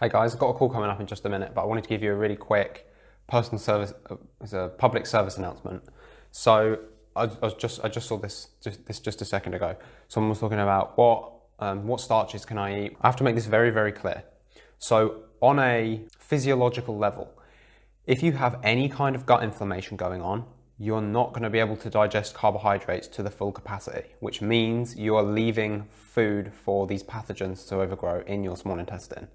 Hey guys, I've got a call coming up in just a minute, but I wanted to give you a really quick personal service, uh, as a public service announcement. So I, I, was just, I just saw this just, this just a second ago. Someone was talking about what, um, what starches can I eat. I have to make this very, very clear. So on a physiological level, if you have any kind of gut inflammation going on, you're not going to be able to digest carbohydrates to the full capacity, which means you are leaving food for these pathogens to overgrow in your small intestine.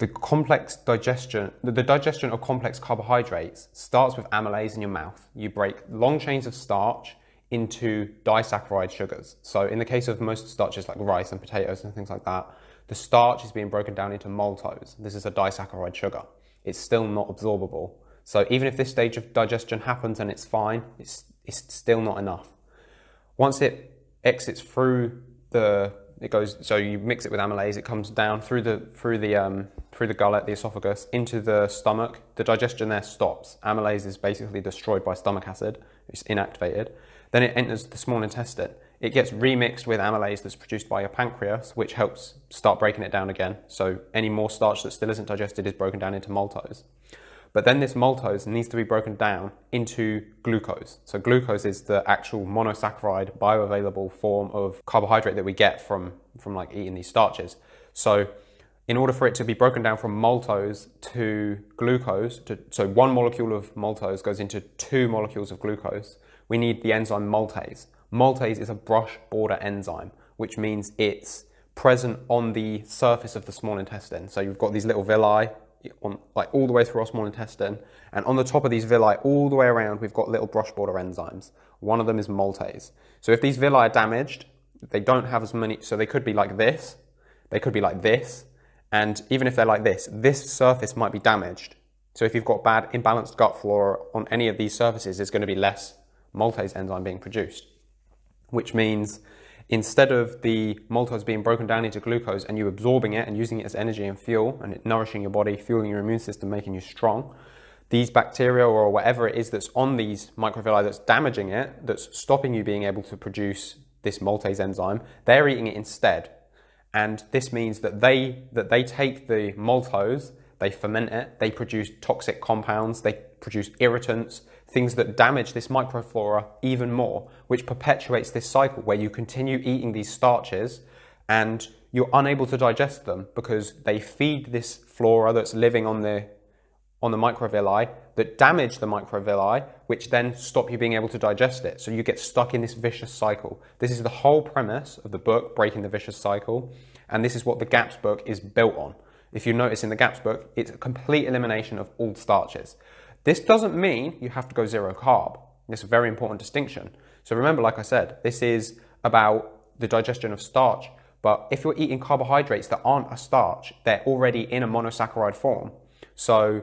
The complex digestion, the digestion of complex carbohydrates starts with amylase in your mouth. You break long chains of starch into disaccharide sugars. So in the case of most starches like rice and potatoes and things like that, the starch is being broken down into maltose. This is a disaccharide sugar. It's still not absorbable. So even if this stage of digestion happens and it's fine, it's, it's still not enough. Once it exits through the it goes, so you mix it with amylase, it comes down through the, through the, um, through the gullet, the esophagus, into the stomach. The digestion there stops. Amylase is basically destroyed by stomach acid. It's inactivated. Then it enters the small intestine. It gets remixed with amylase that's produced by your pancreas, which helps start breaking it down again. So any more starch that still isn't digested is broken down into maltose. But then this maltose needs to be broken down into glucose. So glucose is the actual monosaccharide bioavailable form of carbohydrate that we get from, from like eating these starches. So in order for it to be broken down from maltose to glucose, to, so one molecule of maltose goes into two molecules of glucose, we need the enzyme maltase. Maltase is a brush border enzyme, which means it's present on the surface of the small intestine. So you've got these little villi on, like all the way through our small intestine. And on the top of these villi, all the way around, we've got little brush border enzymes. One of them is maltase. So if these villi are damaged, they don't have as many, so they could be like this, they could be like this, and even if they're like this, this surface might be damaged. So if you've got bad imbalanced gut flora on any of these surfaces, there's going to be less maltase enzyme being produced, which means instead of the maltose being broken down into glucose and you absorbing it and using it as energy and fuel and it nourishing your body, fueling your immune system, making you strong, these bacteria or whatever it is that's on these microvilli that's damaging it, that's stopping you being able to produce this maltase enzyme, they're eating it instead. And this means that they, that they take the maltose, they ferment it, they produce toxic compounds, they produce irritants, things that damage this microflora even more, which perpetuates this cycle where you continue eating these starches and you're unable to digest them because they feed this flora that's living on the on the microvilli that damage the microvilli, which then stop you being able to digest it. So you get stuck in this vicious cycle. This is the whole premise of the book, Breaking the Vicious Cycle, and this is what the GAPS book is built on. If you notice in the GAPS book, it's a complete elimination of all starches. This doesn't mean you have to go zero carb. It's a very important distinction. So remember, like I said, this is about the digestion of starch. But if you're eating carbohydrates that aren't a starch, they're already in a monosaccharide form. So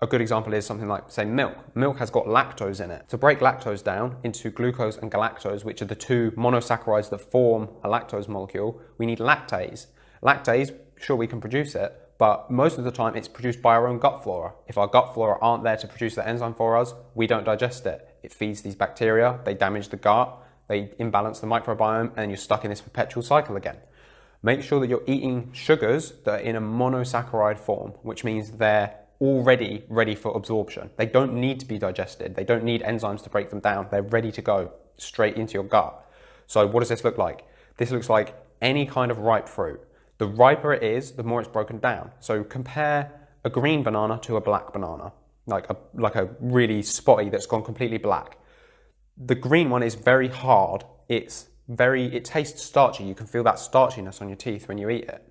a good example is something like, say, milk. Milk has got lactose in it. To break lactose down into glucose and galactose, which are the two monosaccharides that form a lactose molecule, we need lactase. Lactase, sure, we can produce it, but most of the time it's produced by our own gut flora. If our gut flora aren't there to produce the enzyme for us, we don't digest it. It feeds these bacteria, they damage the gut, they imbalance the microbiome, and you're stuck in this perpetual cycle again. Make sure that you're eating sugars that are in a monosaccharide form, which means they're already ready for absorption. They don't need to be digested. They don't need enzymes to break them down. They're ready to go straight into your gut. So what does this look like? This looks like any kind of ripe fruit. The riper it is, the more it's broken down. So compare a green banana to a black banana, like a, like a really spotty that's gone completely black. The green one is very hard. It's very, it tastes starchy. You can feel that starchiness on your teeth when you eat it.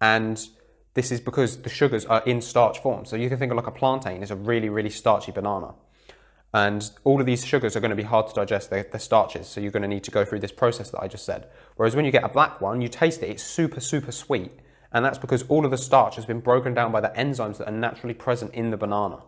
And this is because the sugars are in starch form. So you can think of like a plantain is a really, really starchy banana. And all of these sugars are going to be hard to digest, they're, they're, starches, so you're going to need to go through this process that I just said. Whereas when you get a black one, you taste it, it's super, super sweet. And that's because all of the starch has been broken down by the enzymes that are naturally present in the banana.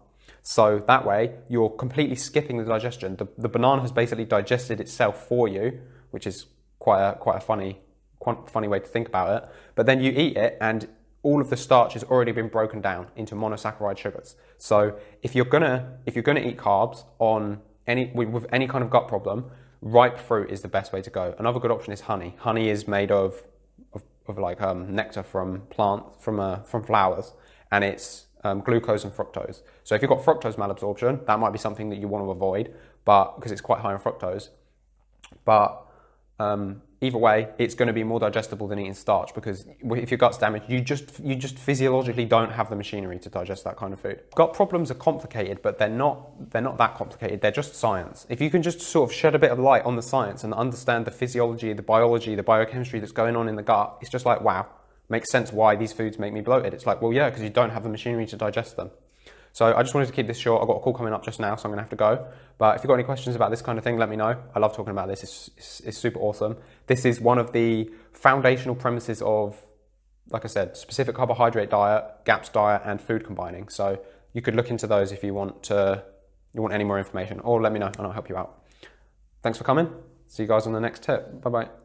So that way, you're completely skipping the digestion. The, the banana has basically digested itself for you, which is quite a, quite a funny, quite funny way to think about it. But then you eat it and all of the starch has already been broken down into monosaccharide sugars. So if you're gonna if you're gonna eat carbs on any with any kind of gut problem, ripe fruit is the best way to go. Another good option is honey. Honey is made of, of of like um, nectar from plants from uh, from flowers, and it's um, glucose and fructose. So if you've got fructose malabsorption, that might be something that you want to avoid, but because it's quite high in fructose. But um, either way, it's going to be more digestible than eating starch because if your gut's damaged, you just you just physiologically don't have the machinery to digest that kind of food. Gut problems are complicated, but they're not they're not that complicated. They're just science. If you can just sort of shed a bit of light on the science and understand the physiology, the biology, the biochemistry that's going on in the gut, it's just like wow, makes sense why these foods make me bloated. It's like well yeah, because you don't have the machinery to digest them. So I just wanted to keep this short. I've got a call coming up just now, so I'm going to have to go. But if you've got any questions about this kind of thing, let me know. I love talking about this. It's, it's, it's super awesome. This is one of the foundational premises of, like I said, specific carbohydrate diet, GAPS diet, and food combining. So you could look into those if you want to, you want any more information, or let me know and I'll help you out. Thanks for coming. See you guys on the next tip. Bye bye.